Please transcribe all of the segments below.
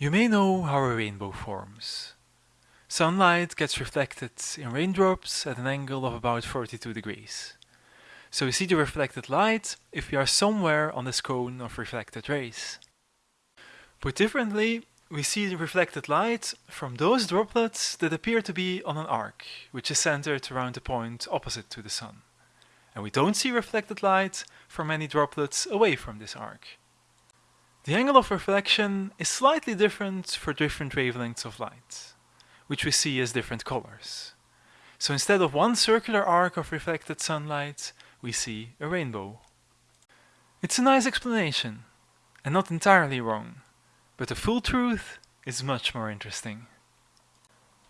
You may know how a rainbow forms. Sunlight gets reflected in raindrops at an angle of about 42 degrees. So we see the reflected light if we are somewhere on this cone of reflected rays. Put differently, we see the reflected light from those droplets that appear to be on an arc, which is centered around the point opposite to the sun. And we don't see reflected light from any droplets away from this arc. The angle of reflection is slightly different for different wavelengths of light, which we see as different colors. So instead of one circular arc of reflected sunlight, we see a rainbow. It's a nice explanation, and not entirely wrong, but the full truth is much more interesting.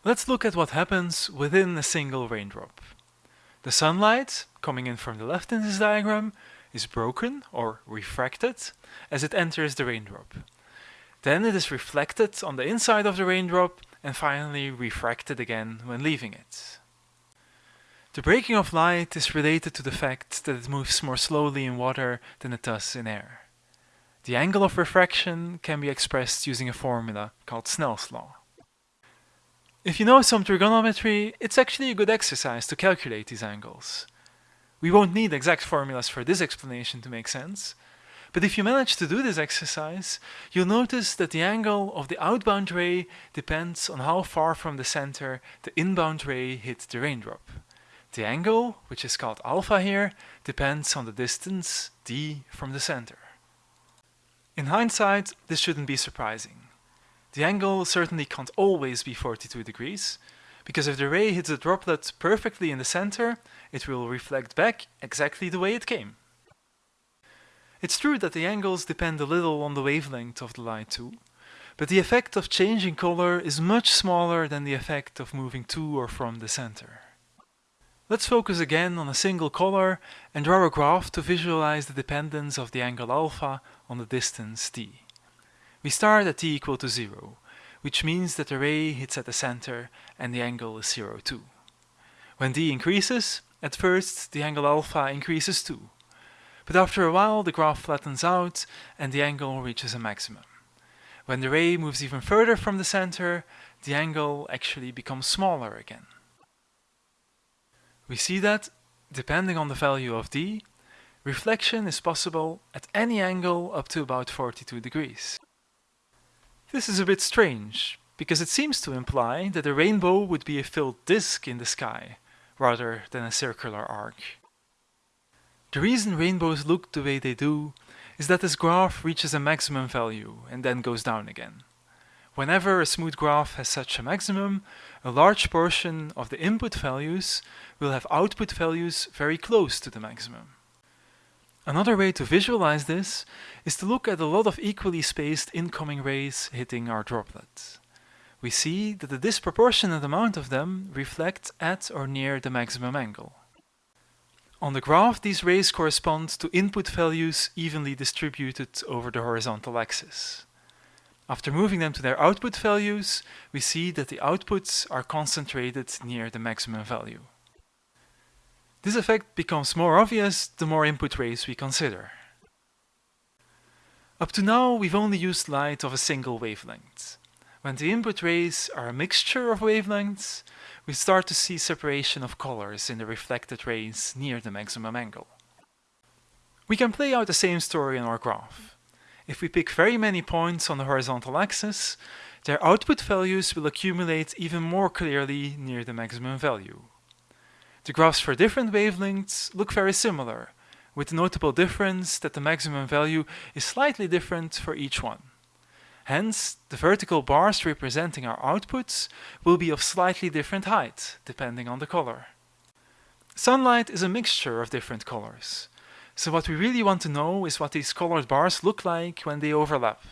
Let's look at what happens within a single raindrop. The sunlight, coming in from the left in this diagram, is broken or refracted as it enters the raindrop. Then it is reflected on the inside of the raindrop and finally refracted again when leaving it. The breaking of light is related to the fact that it moves more slowly in water than it does in air. The angle of refraction can be expressed using a formula called Snell's law. If you know some trigonometry, it's actually a good exercise to calculate these angles. We won't need exact formulas for this explanation to make sense, but if you manage to do this exercise, you'll notice that the angle of the outbound ray depends on how far from the center the inbound ray hit the raindrop. The angle, which is called alpha here, depends on the distance d from the center. In hindsight, this shouldn't be surprising. The angle certainly can't always be 42 degrees, because if the ray hits the droplet perfectly in the center, it will reflect back exactly the way it came. It's true that the angles depend a little on the wavelength of the light too, but the effect of changing color is much smaller than the effect of moving to or from the center. Let's focus again on a single color and draw a graph to visualize the dependence of the angle alpha on the distance d. We start at d equal to 0, which means that the ray hits at the center and the angle is 0 too. When d increases, at first the angle alpha increases too, but after a while the graph flattens out and the angle reaches a maximum. When the ray moves even further from the center, the angle actually becomes smaller again. We see that, depending on the value of d, reflection is possible at any angle up to about 42 degrees. This is a bit strange, because it seems to imply that a rainbow would be a filled disk in the sky, rather than a circular arc. The reason rainbows look the way they do is that this graph reaches a maximum value and then goes down again. Whenever a smooth graph has such a maximum, a large portion of the input values will have output values very close to the maximum. Another way to visualize this is to look at a lot of equally spaced incoming rays hitting our droplet. We see that a disproportionate amount of them reflect at or near the maximum angle. On the graph, these rays correspond to input values evenly distributed over the horizontal axis. After moving them to their output values, we see that the outputs are concentrated near the maximum value. This effect becomes more obvious the more input rays we consider. Up to now, we've only used light of a single wavelength. When the input rays are a mixture of wavelengths, we start to see separation of colors in the reflected rays near the maximum angle. We can play out the same story in our graph. If we pick very many points on the horizontal axis, their output values will accumulate even more clearly near the maximum value. The graphs for different wavelengths look very similar, with the notable difference that the maximum value is slightly different for each one. Hence, the vertical bars representing our outputs will be of slightly different height, depending on the color. Sunlight is a mixture of different colors, so what we really want to know is what these colored bars look like when they overlap.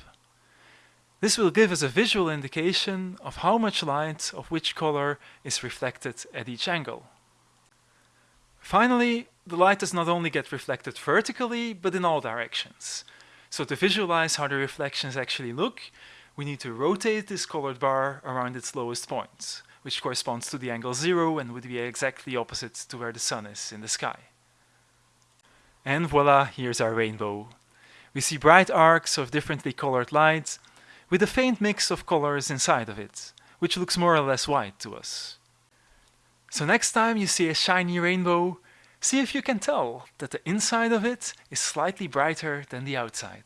This will give us a visual indication of how much light of which color is reflected at each angle. Finally, the light does not only get reflected vertically, but in all directions. So to visualize how the reflections actually look, we need to rotate this colored bar around its lowest point, which corresponds to the angle zero and would be exactly opposite to where the sun is in the sky. And voila, here's our rainbow. We see bright arcs of differently colored light, with a faint mix of colors inside of it, which looks more or less white to us. So next time you see a shiny rainbow, see if you can tell that the inside of it is slightly brighter than the outside.